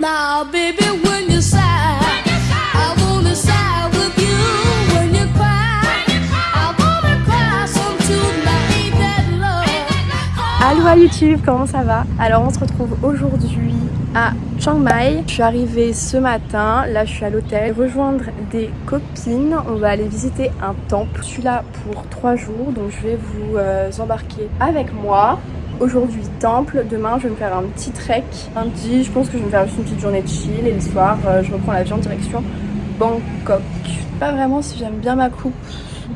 Now, à YouTube, comment ça va? Alors on se retrouve aujourd'hui à Chiang Mai. Je suis arrivée ce matin, là je suis à l'hôtel, rejoindre des copines. On va aller visiter un temple. Je suis là pour trois jours, donc je vais vous euh, embarquer avec moi. Aujourd'hui temple, demain je vais me faire un petit trek. Lundi je pense que je vais me faire juste une petite journée de chill et le soir euh, je reprends l'avion direction Bangkok. Pas vraiment si j'aime bien ma coupe,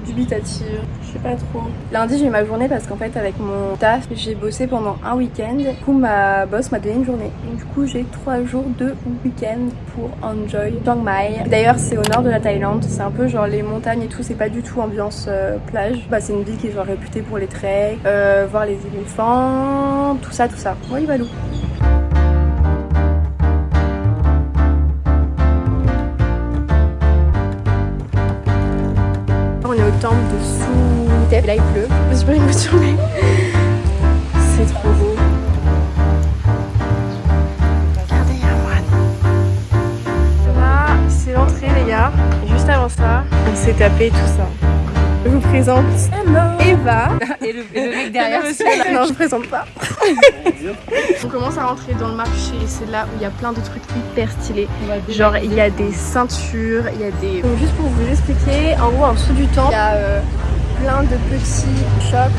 dubitative, pas trop. Lundi j'ai ma journée parce qu'en fait avec mon taf j'ai bossé pendant un week-end. Du coup ma boss m'a donné une journée. Du coup j'ai trois jours de week-end pour enjoy Chiang Mai. D'ailleurs c'est au nord de la Thaïlande, c'est un peu genre les montagnes et tout, c'est pas du tout ambiance euh, plage. Bah c'est une ville qui est genre réputée pour les treks, euh, voir les éléphants, tout ça, tout ça. Oui Valou. On est au temple de Là il pleut. Je suis pas émotionnée. C'est trop beau. Regardez, il y a un moine. Là, c'est l'entrée les gars. Et juste avant ça, on s'est tapé tout ça. Je vous présente Eva. Et le, et le mec derrière, non, je présente pas. on commence à rentrer dans le marché. C'est là où il y a plein de trucs hyper stylés. Genre, il y a des ceintures, il y a des. Donc, juste pour vous expliquer, en gros, en dessous du temple, il y a euh, plein de petits shops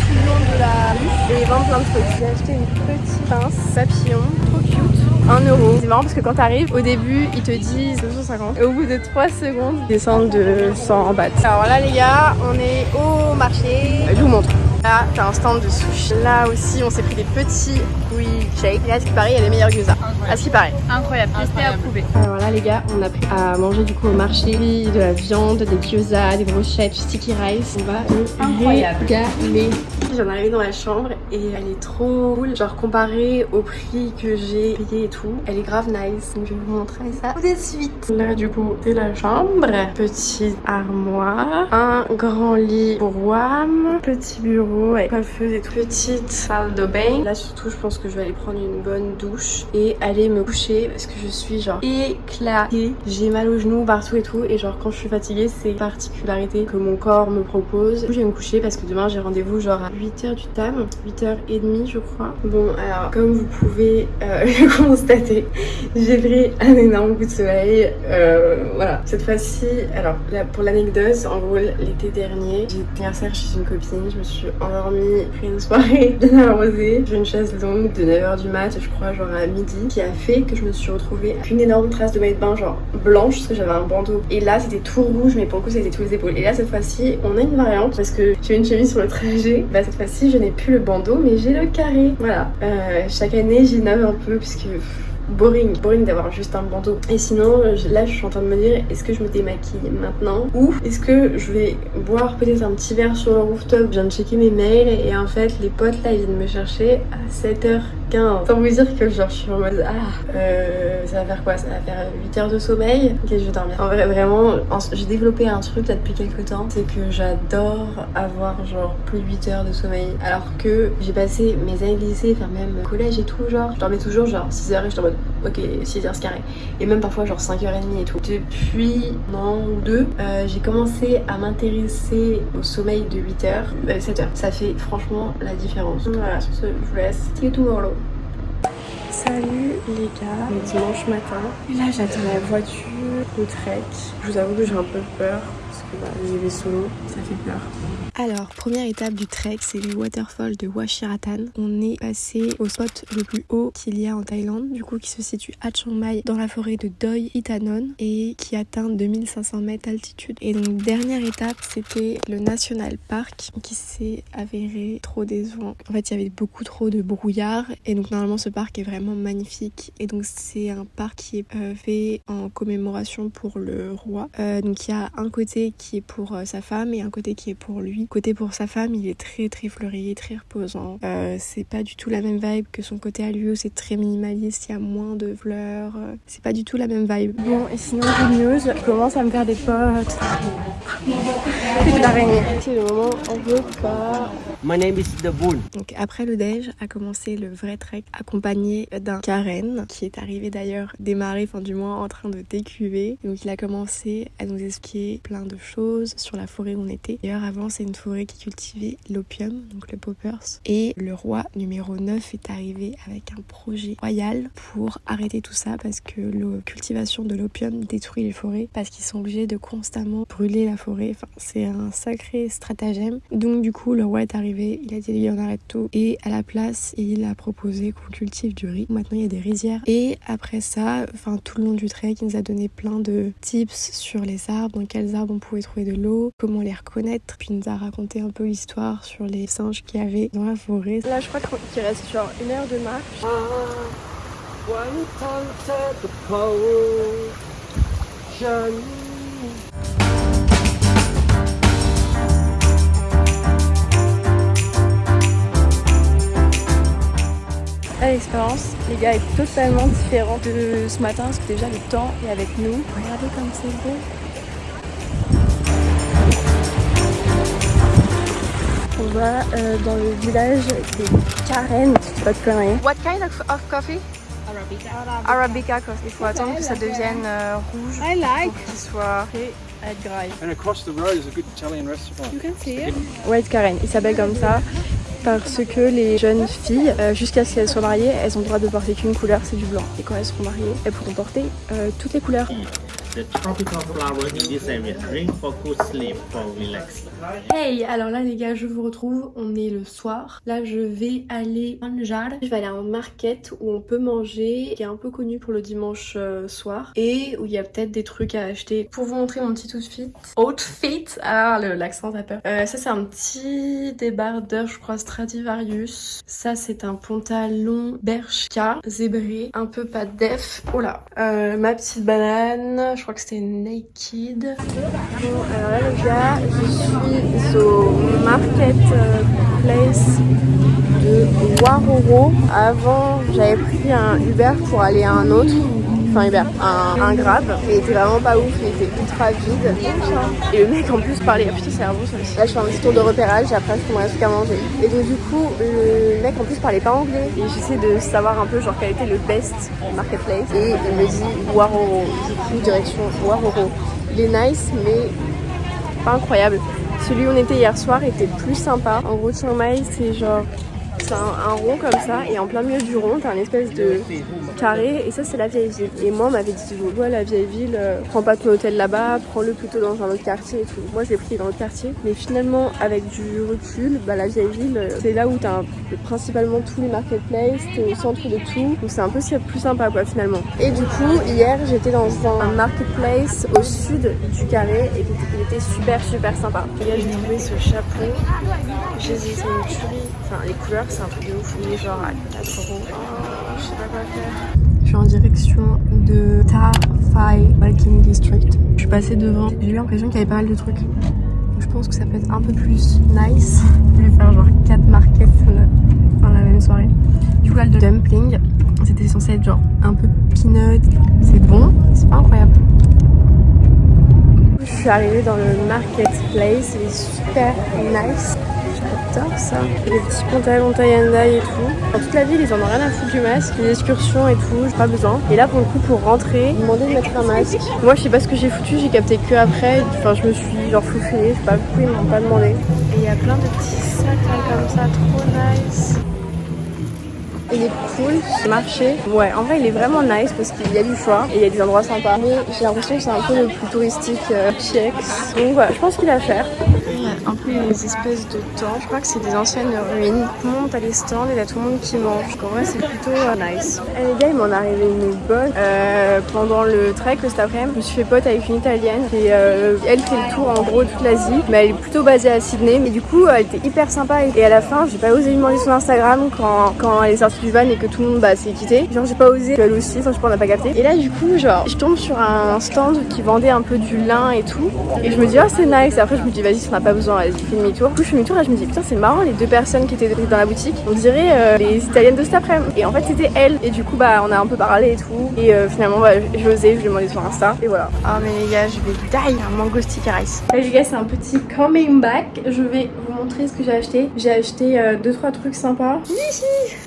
tout le long de la rue et ils vendent plein de trucs. J'ai acheté une petite pince papillon, trop cute. 1 euro. C'est marrant parce que quand t'arrives, au début, ils te disent 250. Et au bout de 3 secondes, ils descendent de 100 bahts. Alors là, les gars, on est au marché. Je vous montre. Là, t'as un stand de sushi. Là aussi, on s'est pris des petits oui shake. Et là, ce qui paraît, il y a les meilleurs gyoza. À ce qui paraît. Incroyable, testé, approuvé. Alors là, les gars, on a pris à manger du coup au marché de la viande, des gyoza, des brochettes, du sticky rice. On va se Incroyable. J'en arrive dans la chambre et elle est trop cool. Genre comparé au prix que j'ai payé et tout, elle est grave nice. Donc je vais vous montrer ça tout de suite. Là du coup c'est la chambre. Petite armoire, un grand lit pour WAM, petit bureau avec coiffeuse et tout. Petite salle de bain. Là surtout je pense que je vais aller prendre une bonne douche et aller me coucher parce que je suis genre éclatée. J'ai mal aux genoux partout et tout et genre quand je suis fatiguée c'est particularité que mon corps me propose. Du coup je vais me coucher parce que demain j'ai rendez-vous genre à 8h du tam, 8h30 je crois. Bon alors comme vous pouvez euh, le constater, j'ai pris un énorme coup de soleil. Euh, voilà, cette fois-ci, alors pour l'anecdote, en gros l'été dernier, j'ai été anniversaire chez une copine, je me suis endormie, pris une soirée bien arrosée, j'ai une chaise longue de 9h du mat, je crois genre à midi, qui a fait que je me suis retrouvée avec une énorme trace de maillot de bain genre blanche parce que j'avais un bandeau. Et là c'était tout rouge mais pour le coup c'était tous les épaules. Et là cette fois-ci on a une variante parce que j'ai une chemise sur le trajet. Bah cette fois-ci je n'ai plus le bandeau mais j'ai le carré. Voilà. Euh, chaque année j'innove un peu puisque boring, boring d'avoir juste un bandeau. Et sinon, là, je suis en train de me dire, est-ce que je me démaquille maintenant ou est-ce que je vais boire peut-être un petit verre sur le rooftop? Je viens de checker mes mails et en fait, les potes là, ils viennent me chercher à 7h15. Sans vous dire que genre, je suis en mode, ah, euh, ça va faire quoi? Ça va faire 8 heures de sommeil? Ok, je vais dormir. En vrai, vraiment, en- j'ai développé un truc là depuis quelques temps, c'est que j'adore avoir genre plus de 8 heures de sommeil. Alors que j'ai passé mes années de lycée, enfin même collège et tout, genre, je dormais toujours genre 6 heures et je suis en mode, ok, 6 heures c'est carré. Et même parfois genre 5h30 et tout. Depuis un an ou deux, euh, j'ai commencé à m'intéresser au sommeil de 8 heures, euh, 7 heures. Ça fait franchement la différence. Voilà, sur ce, je vous laisse. See you tomorrow. Salut les gars, le dimanche matin. Et là j'attends la voiture, le trek. Je vous avoue que j'ai un peu peur parce que bah, j'y vais solo, ça fait peur. Alors, première étape du trek, c'est les waterfalls de Wachiratan. On est passé au spot le plus haut qu'il y a en Thaïlande, du coup qui se situe à Chiang Mai, dans la forêt de Doi Itanon et qui atteint 2500 mètres d'altitude. Et donc, dernière étape, c'était le National Park qui s'est avéré trop décevant. En fait, il y avait beaucoup trop de brouillard et donc normalement ce parc est vraiment magnifique. Et donc, c'est un parc qui est euh, fait en commémoration pour le roi. Euh, donc, il y a un côté qui est pour euh, sa femme et un côté qui est pour lui. Côté pour sa femme, il est très très fleuri, très reposant. Euh, c'est pas du tout la même vibe que son côté à lui où c'est très minimaliste, il y a moins de fleurs. euh, c'est pas du tout la même vibe. Bon, et sinon, good news, je commence à me faire des potes. C'est de l'araignée. C'est le moment, on veut pas. My name is Dabun. Donc après le déj a commencé le vrai trek accompagné d'un Karen qui est arrivé d'ailleurs démarré, enfin du moins en train de décuver. Donc il a commencé à nous expliquer plein de choses sur la forêt où on était. D'ailleurs avant c'est une forêt qui cultivait l'opium, donc le poppers. Et le roi numéro 9 est arrivé avec un projet royal pour arrêter tout ça parce que la cultivation de l'opium détruit les forêts parce qu'ils sont obligés de constamment brûler la forêt. Enfin c'est un sacré stratagème. Donc du coup le roi est arrivé, il a dit lui on arrête tout et à la place il a proposé qu'on cultive du riz. Maintenant il y a des rizières et après ça, enfin tout le long du trek il nous a donné plein de tips sur les arbres, dans quels arbres on pouvait trouver de l'eau, comment les reconnaître. Puis il nous a raconté un peu l'histoire sur les singes qu'il y avait dans la forêt. Là je crois qu'il reste genre une heure de marche. One contact l'expérience, les gars, est totalement différente de ce matin parce que déjà le temps est avec nous. Regardez comme c'est beau. On va euh, dans le village des Karen, si pas de conneries. What kind of, of coffee? Arabica. Arabica coffee. Il faut attendre que ça devienne euh, rouge I like. pour qu'il soit. And across the road is a good Italian restaurant. You can see it. White Karen, il s'appelle comme ça parce que les jeunes filles, euh, jusqu'à ce qu'elles soient mariées, elles ont le droit de porter qu'une couleur, c'est du blanc. Et quand elles seront mariées, elles pourront porter euh, toutes les couleurs. The tropical flower in this area. Drink for good sleep, for relaxing. Hey, alors là les gars, je vous retrouve, on est le soir. Là je vais aller à Manjar. Je vais aller à un market où on peut manger, qui est un peu connu pour le dimanche euh, soir. Et où il y a peut-être des trucs à acheter. Pour vous montrer mon petit outfit. Outfit? Ah, l'accent t'as peur. Euh, ça c'est un petit débardeur, je crois, Stradivarius. Ça c'est un pantalon Bershka, zébré, un peu pas def. Oh là Euh, Ma petite banane, je crois que c'était Naked. Bon, alors là les gars, je suis au market euh, place de Waroro. Avant, j'avais pris un Uber pour aller à un autre. Enfin un, un Grab. Il était vraiment pas ouf, il était ultra vide. Et le mec en plus parlait, ah putain c'est un bon ça aussi. Là je fais un petit tour de repérage et après je prendrai un truc à manger. Et donc du coup, le mec en plus parlait pas anglais. Et j'essaie de savoir un peu genre quel était le best marketplace. Et il me dit Waroro. Du coup, direction Waroro. Il est nice mais pas incroyable. Celui où on était hier soir était plus sympa. En gros, Chiang Mai, c'est genre. C'est un, un rond comme ça, et en plein milieu du rond, t'as une espèce de carré, et ça, c'est la vieille ville. Et moi, on m'avait dit, ouais, la vieille ville, euh, prends pas ton hôtel là-bas, prends-le plutôt dans un autre quartier et tout. Moi, je l'ai pris dans le quartier, mais finalement, avec du recul, bah, la vieille ville, euh, c'est là où t'as un- principalement tous les marketplaces, t'es au centre de tout, donc c'est un peu ce a de plus sympa, quoi, finalement. Et du coup, hier, j'étais dans un marketplace au sud du carré, et était super, super sympa. Et là, j'ai trouvé ce chapeau, j'ai dit, c'est une tuerie. Enfin, les couleurs, c'est un truc de ouf, il est genre à 4 euros. Oh, je sais pas quoi faire. Je suis en direction de Ta Phai Walking District. Je suis passée devant, j'ai eu l'impression qu'il y avait pas mal de trucs. Donc, je pense que ça peut être un peu plus nice. Je vais faire genre 4 markets dans la même soirée. Du coup, là, le dumpling, c'était censé être genre un peu peanut. C'est bon, c'est pas incroyable. Je suis arrivée dans le marketplace, il est super nice. J'adore ça. Les petits pantalons taille and et tout. Dans toute la ville, ils en ont rien à foutre du masque. Les excursions et tout, j'ai pas besoin. Et là, pour le coup, pour rentrer, ils demandaient de mettre un masque. Moi, je sais pas ce que j'ai foutu, j'ai capté que après. Enfin, je me suis genre je sais pas pourquoi ils m'ont pas demandé. Et il y a plein de petits sacs là, comme ça, trop nice. Il est cool, ce marché. Ouais, en vrai, il est vraiment nice parce qu'il y a du choix et il y a des endroits sympas. Mais j'ai l'impression que c'est un peu le plus touristique euh. Donc voilà, je pense qu'il a à faire. Il y a un peu des espèces de temps. Je crois que c'est des anciennes ruines. Tout le monde a les stands et il y a tout le monde qui mange. Donc en vrai, c'est plutôt euh, nice. Et les gars, il m'en est arrivé une bonne. Euh, pendant le trek, cet après-midi, je me suis fait pote avec une italienne. Et euh, elle fait le tour en gros de toute l'Asie. Mais elle est plutôt basée à Sydney. Mais du coup, elle était hyper sympa. Et à la fin, j'ai pas osé lui demander son Instagram quand, quand elle est sortie du van et que tout le monde bah, s'est quitté. Genre, j'ai pas osé. Elle aussi, enfin, je pas, on n'a pas capté. Et là, du coup, genre, je tombe sur un stand qui vendait un peu du lin et tout. Et je me dis, oh, c'est nice. Et après, je me dis, vas-y, si on n'a pas besoin, vas-y, fais demi-tour. Du coup, je fais demi-tour et je me dis, putain, c'est marrant, les deux personnes qui étaient dans la boutique, on dirait euh, les italiennes de cet après-midi. Et en fait, c'était elle. Et du coup, bah, on a un peu parlé et tout. Et euh, finalement, bah, j'ai osé, je lui ai demandé sur Insta. Et voilà. Ah, mais les gars, je vais die un mango sticker ice. Là, les gars, c'est un petit coming back. Je vais vous montrer ce que j'ai acheté. J'ai acheté 2-3 trucs sympas.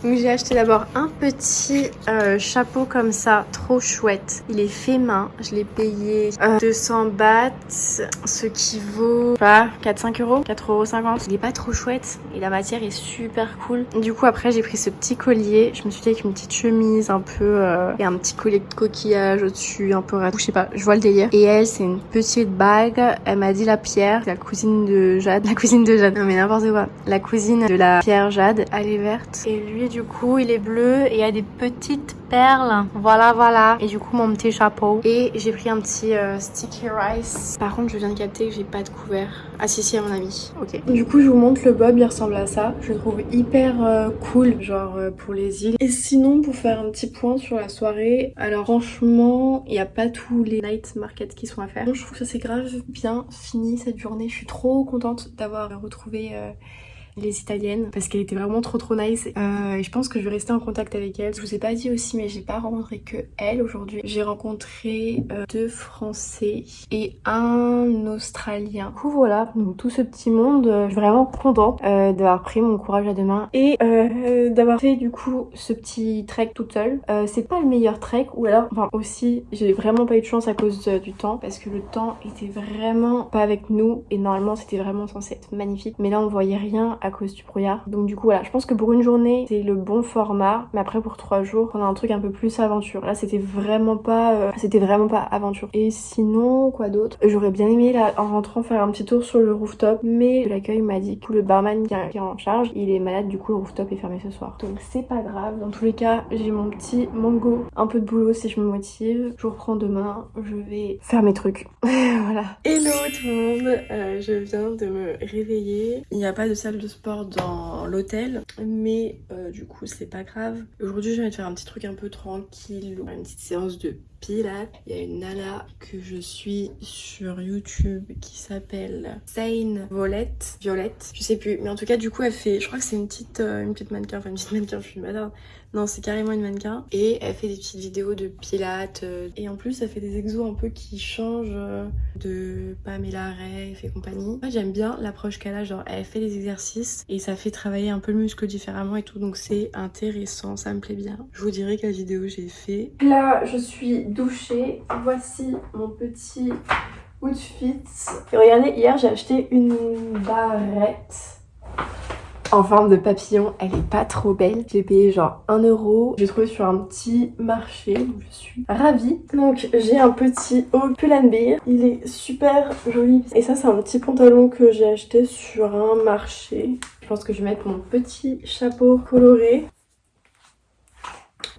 Donc j'ai acheté d'abord un petit euh, chapeau comme ça, trop chouette. Il est fait main, je l'ai payé euh, 200 bahts, ce qui vaut pas 4-5 euros, 4,50 euros. Il est pas trop chouette et la matière est super cool. Du coup après j'ai pris ce petit collier, je me suis dit avec une petite chemise un peu euh, et un petit collier de coquillage au-dessus, un peu ratou, je sais pas, je vois le délire. Et elle c'est une petite bague, elle m'a dit la pierre, la cousine de Jade, la cousine de Jade, non mais n'importe quoi, la cousine de la pierre Jade, elle est verte et lui du coup il est bleu et il y a des petites perles, voilà voilà. Et du coup mon petit chapeau et j'ai pris un petit euh, sticky rice. Par contre je viens de capter que j'ai pas de couvert. Ah si si à mon avis, ok. Du coup je vous montre le bob, il ressemble à ça. Je le trouve hyper euh, cool, genre euh, pour les îles. Et sinon pour faire un petit point sur la soirée, alors franchement il n'y a pas tous les night markets qui sont à faire. Je trouve que ça c'est grave bien fini cette journée. Je suis trop contente d'avoir retrouvé euh, les italiennes parce qu'elle était vraiment trop trop nice euh, et je pense que je vais rester en contact avec elle. Je vous ai pas dit aussi mais j'ai pas rencontré que elle aujourd'hui. J'ai rencontré euh, deux français et un australien. Du coup voilà, donc tout ce petit monde, euh, je suis vraiment contente euh, d'avoir pris mon courage à deux mains et d'avoir fait du coup ce petit trek toute seule. C'est pas le meilleur trek ou alors enfin aussi j'ai vraiment pas eu de chance à cause du temps parce que le temps était vraiment pas avec nous et normalement c'était vraiment censé être magnifique mais là on voyait rien à cause du brouillard. Donc du coup voilà, je pense que pour une journée c'est le bon format, mais après pour trois jours on a un truc un peu plus aventure. Là c'était vraiment pas, euh, c'était vraiment pas aventure. Et sinon quoi d'autre? J'aurais bien aimé là en rentrant faire un petit tour sur le rooftop, mais l'accueil m'a dit que le barman qui est en charge, il est malade, du coup le rooftop est fermé ce soir. Donc c'est pas grave. Dans tous les cas, j'ai mon petit mango, un peu de boulot si je me motive. Je reprends demain, je vais faire mes trucs. voilà. Hello tout le monde, Euh, je viens de me réveiller. Il n'y a pas de salle de sport dans l'hôtel, mais euh, du coup c'est pas grave. Aujourd'hui je vais te faire un petit truc un peu tranquille, une petite séance de pilates. Il y a une nana que je suis sur YouTube qui s'appelle Sane Violette. Violette, je sais plus, mais en tout cas du coup elle fait, je crois que c'est une petite, euh, une petite mannequin, enfin une petite mannequin, je suis bâtarde. Non, c'est carrément une mannequin. Et elle fait des petites vidéos de pilates. euh, et en plus, elle fait des exos un peu qui changent euh, de Pamela Reif et compagnie. Moi, j'aime bien l'approche qu'elle a. Genre, elle fait des exercices et ça fait travailler un peu le muscle différemment et tout. Donc, c'est intéressant. Ça me plaît bien. Je vous dirai quelle vidéo j'ai fait. Là, je suis douchée. Voici mon petit outfit. Et regardez, hier, j'ai acheté une barrette en forme de papillon. Elle est pas trop belle. J'ai payé genre 1 euro. J'ai trouvé sur un petit marché. Donc je suis ravie. Donc j'ai un petit haut Pull&Bear. Il est super joli. Et ça c'est un petit pantalon que j'ai acheté sur un marché. Je pense que je vais mettre mon petit chapeau coloré.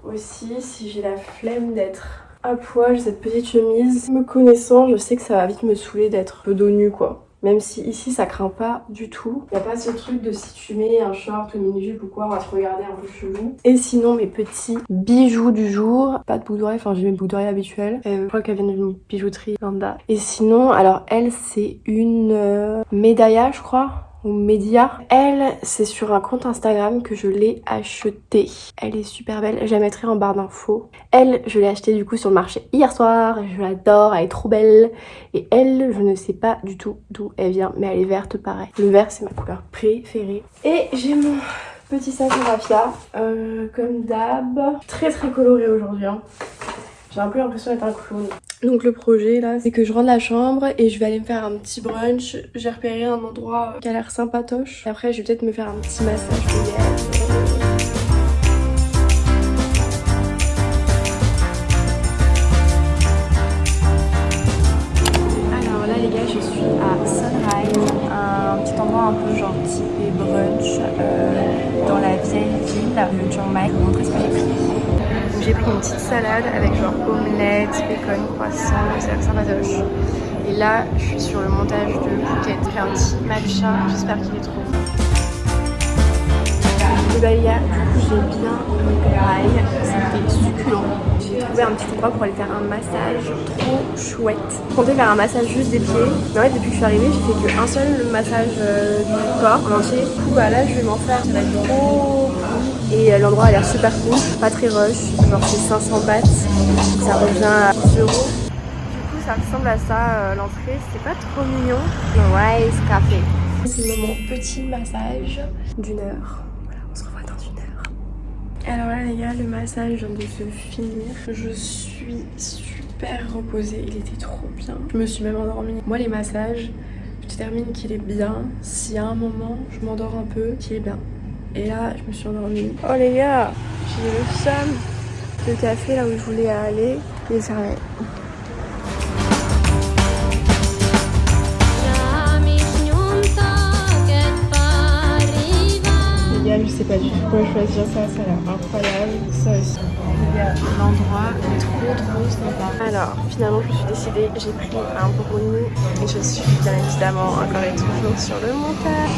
Aussi si j'ai la flemme d'être à poil, cette petite chemise. Me connaissant, je sais que ça va vite me saouler d'être peu dos nu quoi. Même si ici ça craint pas du tout. Y a pas ce truc de si tu mets un short ou une mini-jupe ou quoi, on va se regarder un peu chelou. Et sinon mes petits bijoux du jour. Pas de boucle enfin j'ai mes boucles d'oreille habituelles. Euh, je crois qu'elles viennent d'une bijouterie lambda. Et sinon, alors elle c'est une euh, médailla je crois ou Média. Elle, c'est sur un compte Instagram que je l'ai achetée. Elle est super belle, je la mettrai en barre d'infos. Elle, je l'ai achetée du coup sur le marché hier soir, je l'adore, elle est trop belle. Et elle, je ne sais pas du tout d'où elle vient, mais elle est verte pareil. Le vert, c'est ma couleur préférée. Et j'ai mon petit sac en raffia, euh, comme d'hab. Très très coloré aujourd'hui. hein. J'ai un peu l'impression d'être un clown. Donc le projet là, c'est que je rentre la chambre et je vais aller me faire un petit brunch. J'ai repéré un endroit qui a l'air sympatoche. Après, je vais peut-être me faire un petit massage Un petit matcha, j'espère qu'il est trop bon. Gars, du coup j'ai bien c'était succulent. J'ai trouvé un petit endroit pour aller faire un massage trop chouette. Je comptais faire un massage juste des pieds, mais en fait depuis que je suis arrivée j'ai fait qu'un seul massage euh, du corps en entier. Du coup bah là je vais m'en faire, ça va être trop. Et euh, l'endroit a l'air super cool, pas très rush, genre c'est 500 bahts, ça revient à 10 euros. Ça ressemble à ça euh, l'entrée, c'est pas trop mignon. Le Rice Café. C'est mon petit massage d'une heure. Voilà, on se revoit dans une heure. Alors là les gars, le massage vient de se finir. Je suis super reposée, il était trop bien. Je me suis même endormie. Moi les massages, je détermine qu'il est bien. Si à un moment je m'endors un peu, qu'il est bien. Et là, je me suis endormie. Oh les gars, j'ai le seum. Le café là où je voulais aller, il est fermé. Quoi choisir. Ça, ça a l'air incroyable. Ça aussi. L'endroit est trop trop sympa. Alors, finalement, je me suis décidée. J'ai pris un brownie et je suis bien évidemment encore et toujours sur le montage.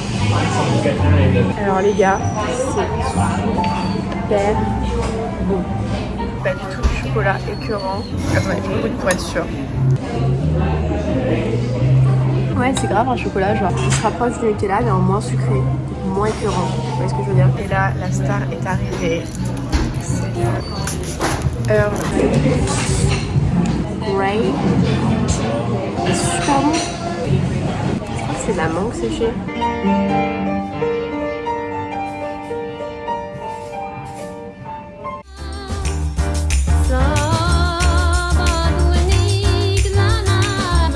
Alors, les gars, c'est super bon. Pas du tout du chocolat écœurant. Attendez, je goûte pour être sûre. Ouais, c'est grave un chocolat, genre, il se rapproche du Nutella, mais en moins sucré, moins écœurant. Vous voyez ce que je veux dire? Et là, la star est arrivée. C'est Earl Grey. C'est super bon. Je crois que c'est de la mangue séchée.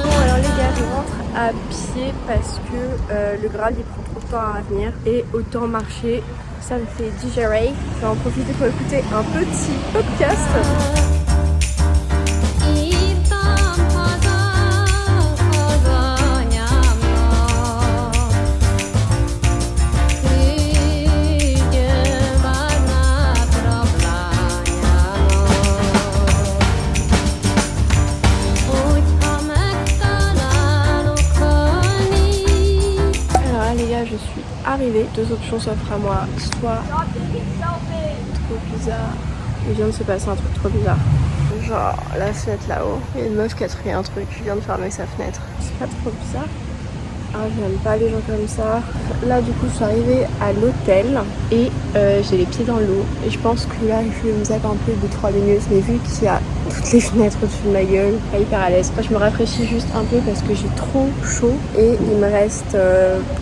Bon alors les gars, je rentre à pied parce que euh, le Graal de temps à venir et autant marcher, ça me fait digérer. Je vais en profiter pour écouter un petit podcast. Deux options s'offrent à moi. Soit trop bizarre. Il vient de se passer un truc trop bizarre. Genre la fenêtre là-haut. Il y a une meuf qui a trouvé un truc, qui vient de fermer sa fenêtre. C'est pas trop bizarre. Ah, j'aime pas les gens comme ça. Là, du coup, je suis arrivée à l'hôtel et euh, j'ai les pieds dans l'eau. Et je pense que là, je vais me zapper un peu de 3 minutes. Mais vu qu'il y a toutes les fenêtres au-dessus de ma gueule, pas hyper à l'aise. Moi, je me rafraîchis juste un peu parce que j'ai trop chaud et il me reste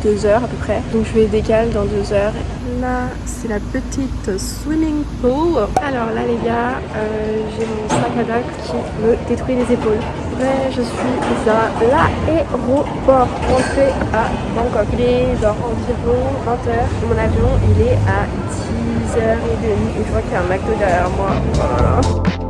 2 heures à peu près. Donc, je vais décaler dans 2 heures. Là, c'est la petite swimming pool. Alors là, les gars, euh, j'ai mon sac à dos qui me détruit les épaules. Ouais, je suis à l'aéroport rentrée à Bangkok. Il est genre environ 20h. Mon avion, il est à 10h30 et je vois qu'il y a un McDo derrière moi. Voilà.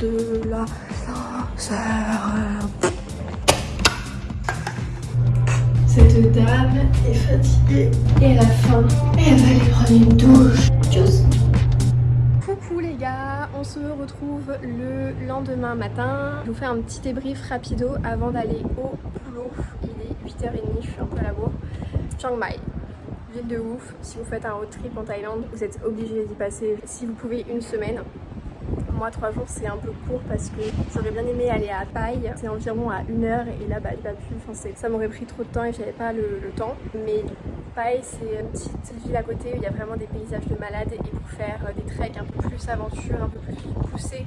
De la l'ascenseur. Cette dame est fatiguée et à la fin, elle va aller prendre une douche. Tchuss. Coucou les gars, on se retrouve le lendemain matin. Je vous fais un petit débrief rapido avant d'aller au boulot. Il est 8h30, je suis un peu à la bourre. Chiang Mai, ville de ouf. Si vous faites un road trip en Thaïlande, vous êtes obligé d'y passer si vous pouvez une semaine. Moi, trois jours, c'est un peu court parce que j'aurais bien aimé aller à Pai. C'est environ à une heure et là, bah, j'ai pas pu. Enfin, ça m'aurait pris trop de temps et j'avais pas le, temps. Mais Pai, c'est une petite ville à côté où il y a vraiment des paysages de malades et pour faire euh, des treks un peu plus aventure, un peu plus poussés.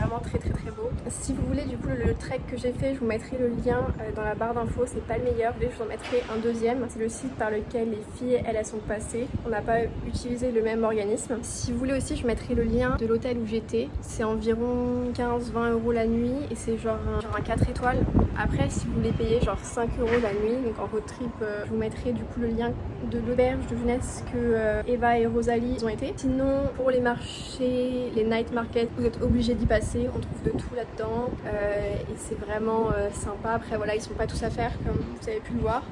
Vraiment très très très beau. Si vous voulez du coup le trek que j'ai fait, je vous mettrai le lien euh, dans la barre d'infos, c'est pas le meilleur, je vous en mettrai un deuxième. C'est le site par lequel les filles, elles, elles sont passées. On n'a pas utilisé le même organisme. Si vous voulez aussi, je mettrai le lien de l'hôtel où j'étais. C'est environ 15-20 euros la nuit et c'est genre genre un 4 étoiles. Après, si vous voulez payer genre 5 euros la nuit, donc en road trip, euh, je vous mettrai du coup le lien de l'auberge de jeunesse que euh, Eva et Rosalie ont été. Sinon, pour les marchés, les night markets, vous êtes obligés d'y passer. On trouve de tout là-dedans euh, et c'est vraiment euh, sympa. Après, voilà, ils sont pas tous à faire comme vous avez pu le voir.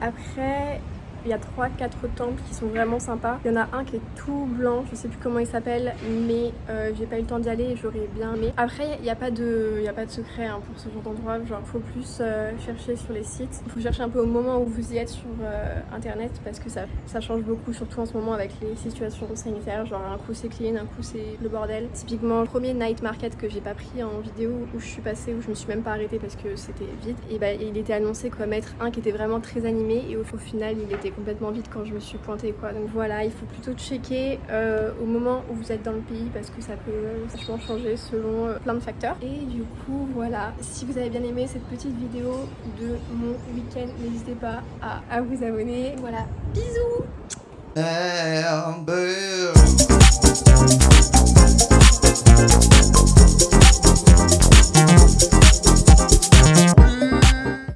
Après, il y a 3-4 temples qui sont vraiment sympas. Il y en a un qui est tout blanc, je sais plus comment il s'appelle, mais euh, j'ai pas eu le temps d'y aller et j'aurais bien aimé. Après, il n'y a, pas de- a pas de secret hein, pour ce genre d'endroit, genre faut plus euh, chercher sur les sites. Il faut chercher un peu au moment où vous y êtes sur euh, internet parce que ça, ça change beaucoup, surtout en ce moment avec les situations sanitaires. Genre un coup c'est clean, un coup c'est le bordel. Typiquement, le premier night market que j'ai pas pris en vidéo où je suis passée, où je me suis même pas arrêtée parce que c'était vide, et bah il était annoncé comme être un qui était vraiment très animé et au, au final il était complètement vide quand je me suis pointée quoi. Donc voilà, il faut plutôt checker euh, au moment où vous êtes dans le pays parce que ça peut euh, vachement changer selon euh, plein de facteurs. Et du coup voilà, si vous avez bien aimé cette petite vidéo de mon week-end, n'hésitez pas à, à vous abonner. Voilà, bisous.